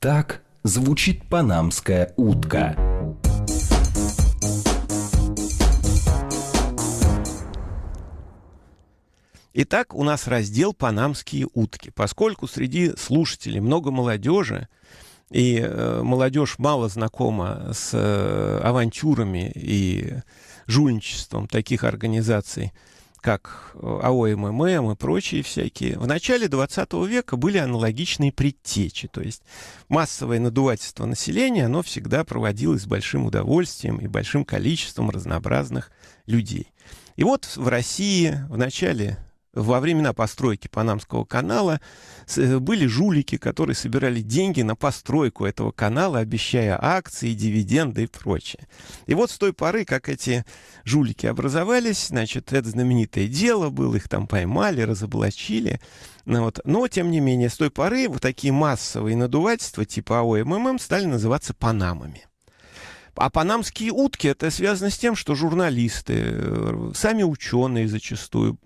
Так звучит панамская утка. Итак, у нас раздел «Панамские утки». Поскольку среди слушателей много молодежи, и э, молодежь мало знакома с э, авантюрами и жульничеством таких организаций, как АОММ и прочие всякие, в начале 20 века были аналогичные предтечи. То есть массовое надувательство населения, оно всегда проводилось с большим удовольствием и большим количеством разнообразных людей. И вот в России в начале во времена постройки Панамского канала э, были жулики, которые собирали деньги на постройку этого канала, обещая акции, дивиденды и прочее. И вот с той поры, как эти жулики образовались, значит, это знаменитое дело было, их там поймали, разоблачили. Ну, вот. Но, тем не менее, с той поры вот такие массовые надувательства типа АОММ стали называться Панамами. А панамские утки это связано с тем, что журналисты, э, сами ученые зачастую,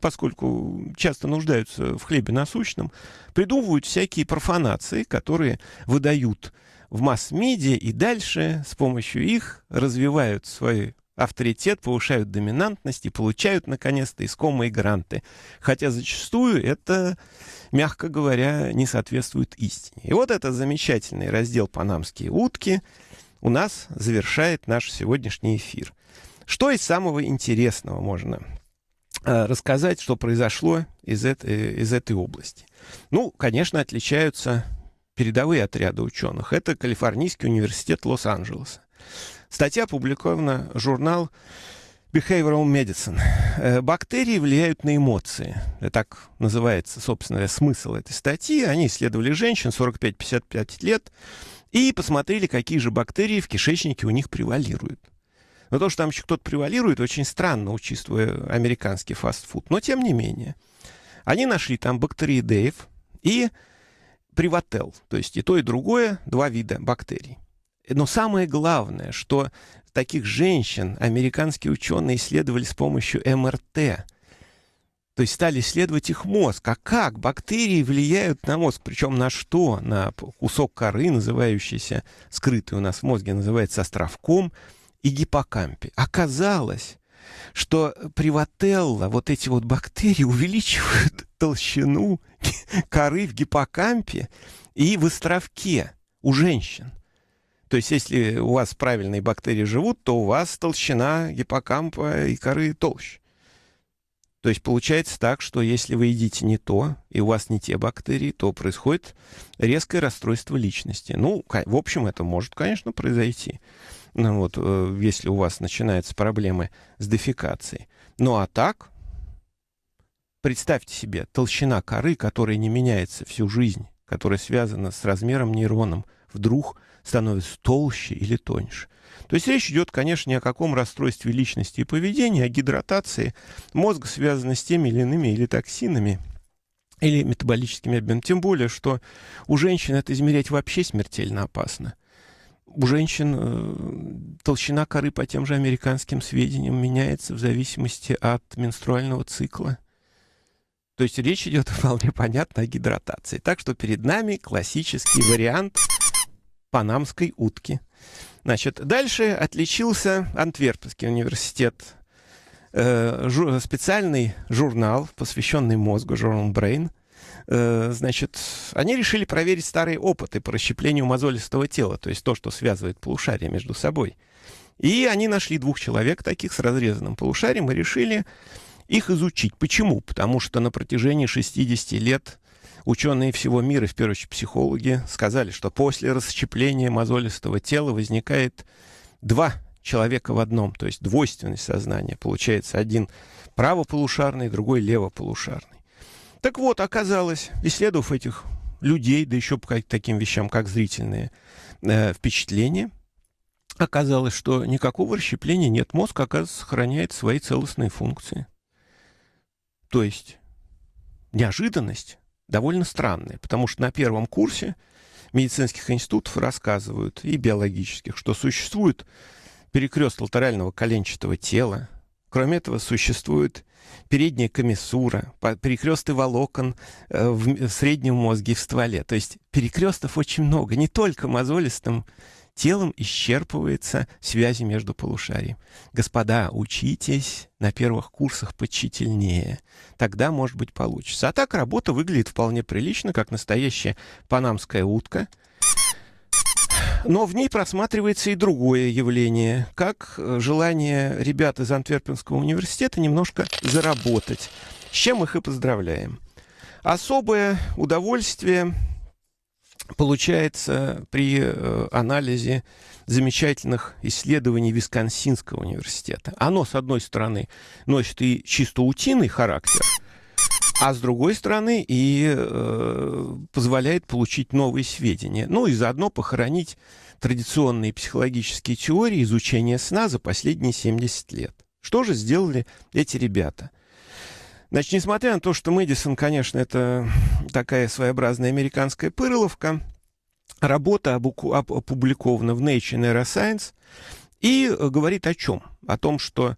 поскольку часто нуждаются в хлебе насущном, придумывают всякие профанации, которые выдают в масс-медиа и дальше с помощью их развивают свой авторитет, повышают доминантность и получают, наконец-то, искомые гранты. Хотя зачастую это, мягко говоря, не соответствует истине. И вот это замечательный раздел «Панамские утки», у нас завершает наш сегодняшний эфир. Что из самого интересного можно э, рассказать, что произошло из этой, из этой области? Ну, конечно, отличаются передовые отряды ученых. Это Калифорнийский университет Лос-Анджелеса. Статья опубликована в журнал Behavioral Medicine. Э, бактерии влияют на эмоции. Это так называется, собственно, смысл этой статьи. Они исследовали женщин 45-55 лет, и посмотрели, какие же бактерии в кишечнике у них превалируют. Но то, что там еще кто-то превалирует, очень странно, учитывая американский фастфуд. Но тем не менее. Они нашли там бактериидеев и привател. То есть и то, и другое, два вида бактерий. Но самое главное, что таких женщин американские ученые исследовали с помощью МРТ. То есть стали исследовать их мозг. А как бактерии влияют на мозг? Причем на что? На кусок коры, называющийся, скрытый у нас в мозге, называется островком, и гиппокампе. Оказалось, что привателла, вот эти вот бактерии увеличивают толщину коры в гиппокампе и в островке у женщин. То есть, если у вас правильные бактерии живут, то у вас толщина гиппокампа и коры толще. То есть получается так, что если вы едите не то, и у вас не те бактерии, то происходит резкое расстройство личности. Ну, в общем, это может, конечно, произойти. Ну, вот, э, если у вас начинаются проблемы с дефекацией. Ну а так, представьте себе, толщина коры, которая не меняется всю жизнь, которая связана с размером нейроном, вдруг становится толще или тоньше. То есть речь идет, конечно, не о каком расстройстве личности и поведения, а гидратации мозга, связанной с теми или иными или токсинами, или метаболическими обменами. Тем более, что у женщин это измерять вообще смертельно опасно. У женщин э, толщина коры по тем же американским сведениям меняется в зависимости от менструального цикла. То есть речь идет вполне понятно о гидратации. Так что перед нами классический вариант панамской утки. Значит, дальше отличился Антверпенский университет. Э, специальный журнал, посвященный мозгу, журнал Brain. Э, значит, они решили проверить старые опыты по расщеплению мозолистого тела, то есть то, что связывает полушария между собой. И они нашли двух человек таких с разрезанным полушарием и решили их изучить. Почему? Потому что на протяжении 60 лет Ученые всего мира, в первую очередь психологи, сказали, что после расщепления мозолистого тела возникает два человека в одном, то есть двойственность сознания. Получается один правополушарный, другой левополушарный. Так вот, оказалось, исследовав этих людей, да еще по таким вещам, как зрительные э, впечатления, оказалось, что никакого расщепления нет. Мозг, оказывается, сохраняет свои целостные функции. То есть неожиданность довольно странные, потому что на первом курсе медицинских институтов рассказывают, и биологических, что существует перекрест латерального коленчатого тела, Кроме этого, существует передняя комиссура, перекресты волокон э, в среднем мозге и в стволе. То есть перекрестов очень много. Не только мозолистым телом исчерпывается связи между полушариями. Господа, учитесь на первых курсах почительнее. Тогда, может быть, получится. А так работа выглядит вполне прилично, как настоящая панамская утка — но в ней просматривается и другое явление, как э, желание ребят из Антверпенского университета немножко заработать, с чем их и поздравляем. Особое удовольствие получается при э, анализе замечательных исследований Висконсинского университета. Оно, с одной стороны, носит и чисто утиный характер – а с другой стороны и э, позволяет получить новые сведения. Ну и заодно похоронить традиционные психологические теории изучения сна за последние 70 лет. Что же сделали эти ребята? Значит, несмотря на то, что Мэдисон, конечно, это такая своеобразная американская пыроловка, работа опубликована в Nature Neuroscience и говорит о чем? О том, что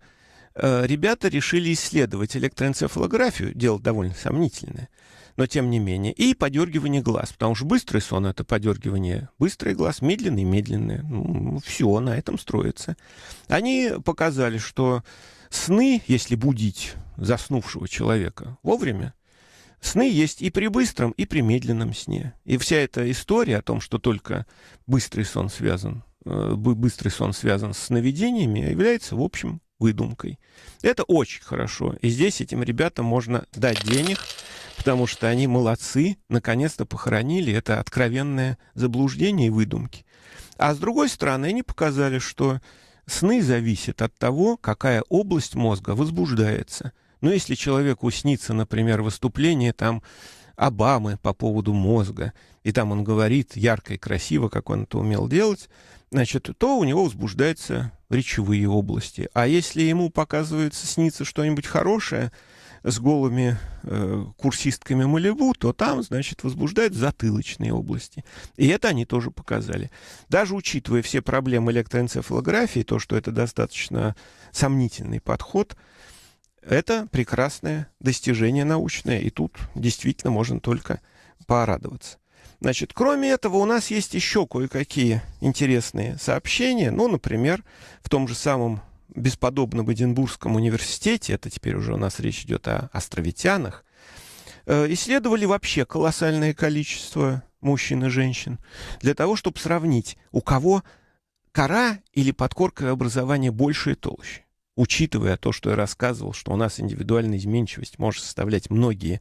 Э, ребята решили исследовать электроэнцефалографию, дело довольно сомнительное, но тем не менее, и подергивание глаз, потому что быстрый сон — это подергивание быстрый глаз, медленный — медленный. Ну, все на этом строится. Они показали, что сны, если будить заснувшего человека вовремя, Сны есть и при быстром, и при медленном сне. И вся эта история о том, что только быстрый сон связан, э, быстрый сон связан с сновидениями, является, в общем, выдумкой. Это очень хорошо. И здесь этим ребятам можно дать денег, потому что они молодцы, наконец-то похоронили это откровенное заблуждение и выдумки. А с другой стороны, они показали, что сны зависят от того, какая область мозга возбуждается. Но если человеку снится, например, выступление там Обамы по поводу мозга, и там он говорит ярко и красиво, как он это умел делать, значит, то у него возбуждаются речевые области. А если ему показывается, снится что-нибудь хорошее с голыми э, курсистками Малибу, то там, значит, возбуждают затылочные области. И это они тоже показали. Даже учитывая все проблемы электроэнцефалографии, то, что это достаточно сомнительный подход, это прекрасное достижение научное, и тут действительно можно только порадоваться. Значит, кроме этого, у нас есть еще кое-какие интересные сообщения. Ну, например, в том же самом бесподобном Эдинбургском университете, это теперь уже у нас речь идет о островитянах, э, исследовали вообще колоссальное количество мужчин и женщин для того, чтобы сравнить, у кого кора или подкорковое образование больше и толще. Учитывая то, что я рассказывал, что у нас индивидуальная изменчивость может составлять многие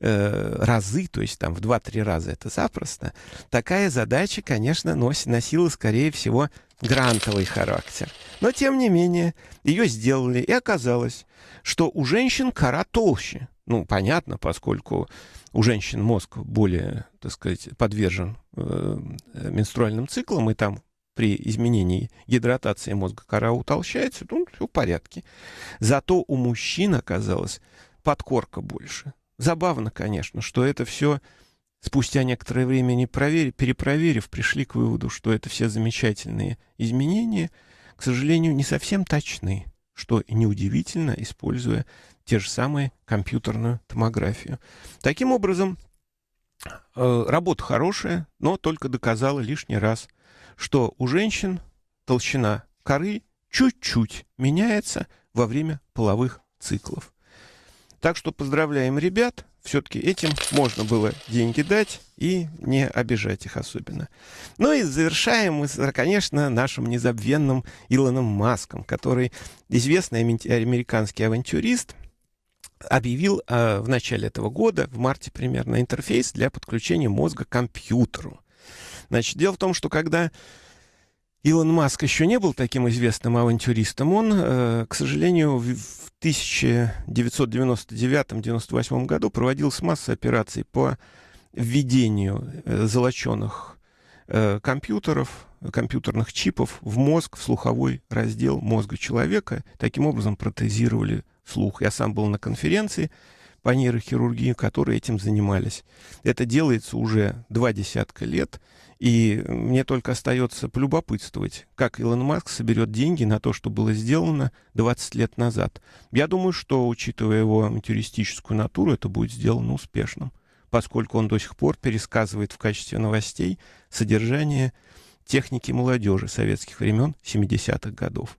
э, разы, то есть там в 2-3 раза это запросто, такая задача, конечно, носит, носила, скорее всего, грантовый характер. Но, тем не менее, ее сделали, и оказалось, что у женщин кора толще. Ну, понятно, поскольку у женщин мозг более, так сказать, подвержен э, менструальным циклам, и там при изменении гидратации мозга кора утолщается, ну, все в порядке. Зато у мужчин оказалось подкорка больше. Забавно, конечно, что это все спустя некоторое время не проверив, перепроверив, пришли к выводу, что это все замечательные изменения, к сожалению, не совсем точны, что неудивительно, используя те же самые компьютерную томографию. Таким образом, э, работа хорошая, но только доказала лишний раз, что у женщин толщина коры чуть-чуть меняется во время половых циклов. Так что поздравляем ребят. Все-таки этим можно было деньги дать и не обижать их особенно. Ну и завершаем мы, конечно, нашим незабвенным Илоном Маском, который известный американский авантюрист, объявил э, в начале этого года, в марте примерно, интерфейс для подключения мозга к компьютеру. Значит, дело в том, что когда Илон Маск еще не был таким известным авантюристом. Он, э, к сожалению, в 1999-1998 году проводилась масса операций по введению э, золоченых э, компьютеров, компьютерных чипов в мозг, в слуховой раздел мозга человека. Таким образом протезировали слух. Я сам был на конференции, по нейрохирургии, которые этим занимались. Это делается уже два десятка лет, и мне только остается полюбопытствовать, как Илон Маск соберет деньги на то, что было сделано 20 лет назад. Я думаю, что, учитывая его авантюристическую натуру, это будет сделано успешным, поскольку он до сих пор пересказывает в качестве новостей содержание техники молодежи советских времен 70-х годов.